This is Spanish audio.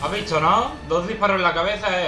¿Has visto, no? Dos disparos en la cabeza eh.